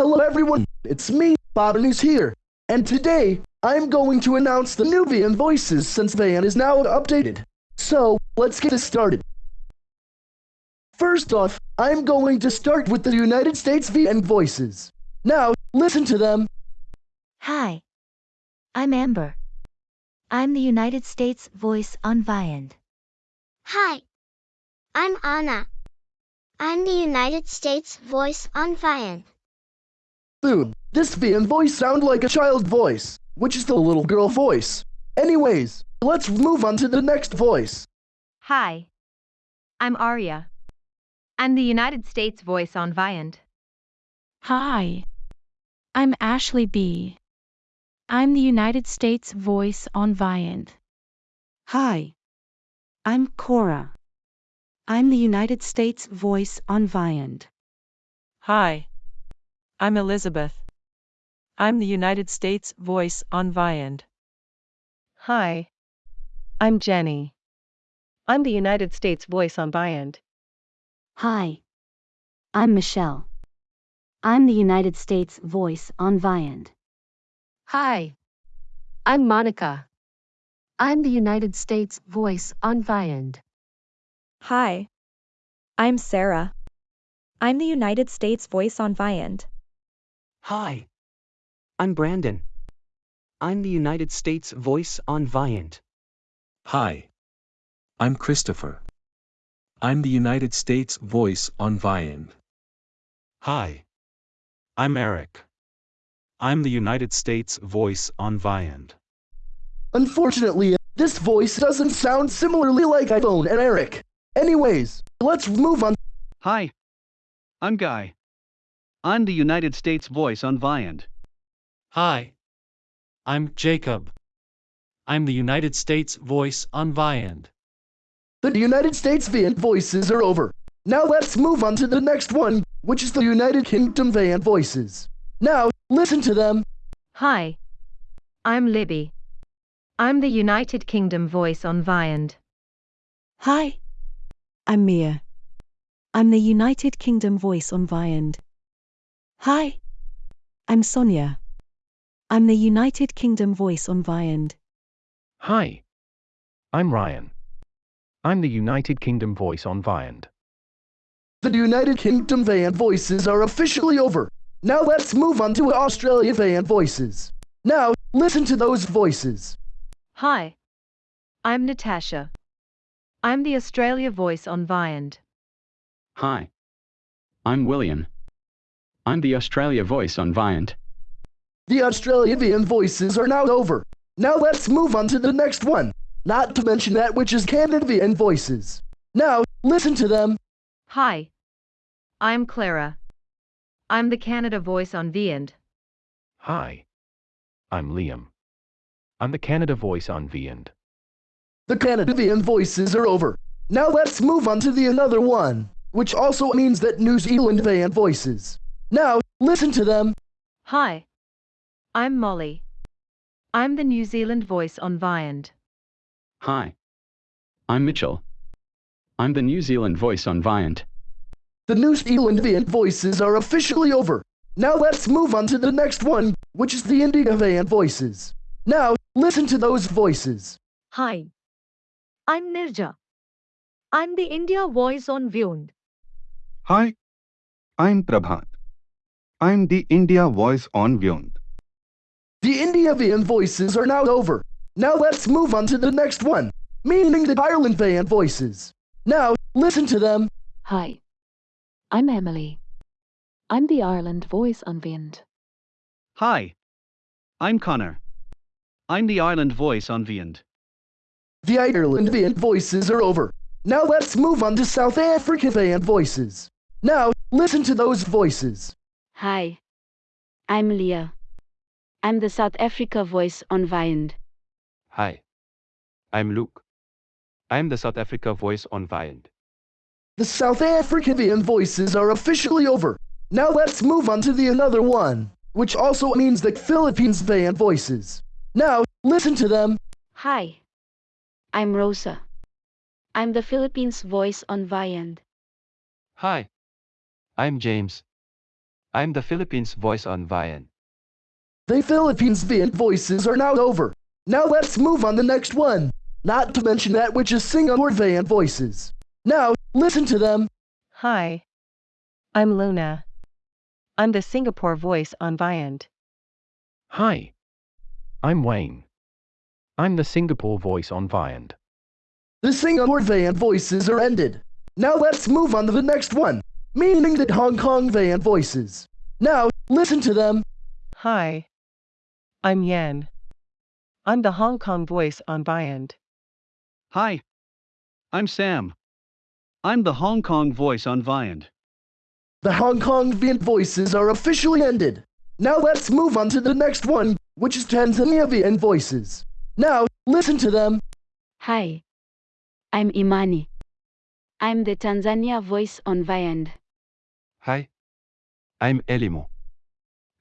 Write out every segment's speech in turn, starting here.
Hello everyone, it's me, Bob Botanus here, and today I'm going to announce the new VN Voices since VN is now updated. So, let's get this started. First off, I'm going to start with the United States VN Voices. Now, listen to them. Hi. I'm Amber. I'm the United States voice on Viand. Hi. I'm Anna. I'm the United States voice on Viand. Dude, this VN voice sound like a child voice, which is the little girl voice. Anyways, let's move on to the next voice. Hi. I'm Arya. I'm the United States voice on Viand. Hi. I'm Ashley B. I'm the United States voice on Viand. Hi. I'm Cora. I'm the United States voice on Viand. Hi. I'm Elizabeth. I'm the United States voice on Viand. Hi. I'm Jenny. I'm the United States voice on Viand. Hi. I'm Michelle. I'm the United States voice on Viand. Hi. I'm Monica. I'm the United States voice on Viand. Hi. I'm Sarah. I'm the United States voice on Viand. Hi. I'm Brandon. I'm the United States voice on Viand. Hi. I'm Christopher. I'm the United States voice on Viand. Hi. I'm Eric. I'm the United States voice on Viand. Unfortunately, this voice doesn't sound similarly like iPhone and Eric. Anyways, let's move on. Hi. I'm Guy. I'm the United States voice on Viand. Hi. I'm Jacob. I'm the United States voice on Viand. The United States Viand voices are over. Now let's move on to the next one, which is the United Kingdom Viand voices. Now, listen to them. Hi. I'm Libby. I'm the United Kingdom voice on Viand. Hi. I'm Mia. I'm the United Kingdom voice on Viand. Hi. I'm Sonia. I'm the United Kingdom voice on Viand. Hi. I'm Ryan. I'm the United Kingdom voice on Viand. The United Kingdom van voices are officially over. Now let's move on to Australia van voices. Now, listen to those voices. Hi. I'm Natasha. I'm the Australia voice on Viand. Hi. I'm William. I'm the Australia voice on Viand. The Australia VN voices are now over. Now let's move on to the next one. Not to mention that which is Canada VN voices. Now, listen to them. Hi. I'm Clara. I'm the Canada voice on Viand. Hi. I'm Liam. I'm the Canada voice on Viand. The Canada VN voices are over. Now let's move on to the another one, which also means that New Zealand VN voices. Now, listen to them. Hi. I'm Molly. I'm the New Zealand voice on Viand. Hi. I'm Mitchell. I'm the New Zealand voice on Viand. The New Zealand VN voices are officially over. Now let's move on to the next one, which is the India VN voices. Now, listen to those voices. Hi. I'm Nirja. I'm the India voice on Viand. Hi. I'm Prabhat. I'm the India voice on Viand. The India VN voices are now over. Now let's move on to the next one, meaning the Ireland VN voices. Now, listen to them. Hi. I'm Emily. I'm the Ireland voice on Viand. Hi. I'm Connor. I'm the Ireland voice on Viand. The Ireland VN voices are over. Now let's move on to South Africa VN voices. Now, listen to those voices. Hi. I'm Leah. I'm the South Africa voice on Viand. Hi. I'm Luke. I'm the South Africa voice on Viand. The South African voices are officially over. Now let's move on to the another one, which also means the Philippines van voices. Now, listen to them. Hi. I'm Rosa. I'm the Philippines voice on Viand. Hi. I'm James. I'm the Philippines voice on Vian. The Philippines Vian voices are now over. Now let's move on the next one. Not to mention that which is Singapore Vian voices. Now, listen to them. Hi. I'm Luna. I'm the Singapore voice on Viand. Hi. I'm Wayne. I'm the Singapore voice on Viand. The Singapore Vian voices are ended. Now let's move on to the next one, meaning that Hong Kong Vian voices. Now, listen to them. Hi. I'm Yan. I'm the Hong Kong voice on Viand. Hi. I'm Sam. I'm the Hong Kong voice on Viand. The Hong Kong Vian voices are officially ended. Now let's move on to the next one, which is Tanzania Vian voices. Now, listen to them. Hi. I'm Imani. I'm the Tanzania voice on Viand. Hi. I'm Elimo.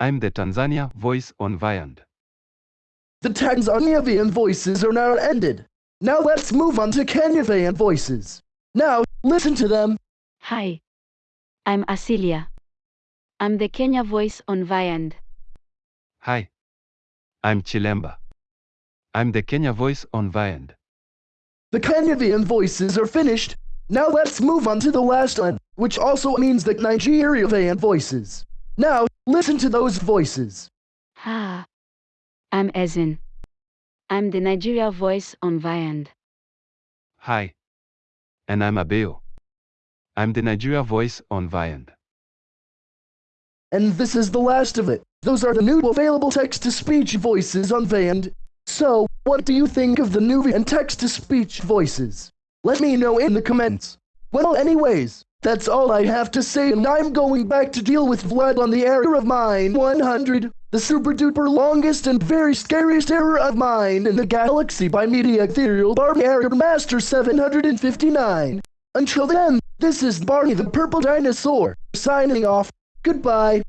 I'm the Tanzania voice on Viand. The Tanzania Vian voices are now ended. Now let's move on to Kenya Vian voices. Now, listen to them. Hi. I'm Asilia. I'm the Kenya voice on Viand. Hi. I'm Chilemba. I'm the Kenya voice on Viand. The Kenyavian voices are finished. Now let's move on to the last one, which also means the Nigerian voices. Now, listen to those voices. Ha. I'm Ezin. I'm the Nigeria voice on Viand. Hi. And I'm Abeo. I'm the Nigeria voice on Viand. And this is the last of it. Those are the new available text-to-speech voices on Viand. So, what do you think of the new and text-to-speech voices? Let me know in the comments. Well, anyways, that's all I have to say, and I'm going back to deal with Vlad on the error of mine 100, the super duper longest and very scariest error of mine in the galaxy by Media Ethereal Barney Error Master 759. Until then, this is Barney the Purple Dinosaur, signing off. Goodbye.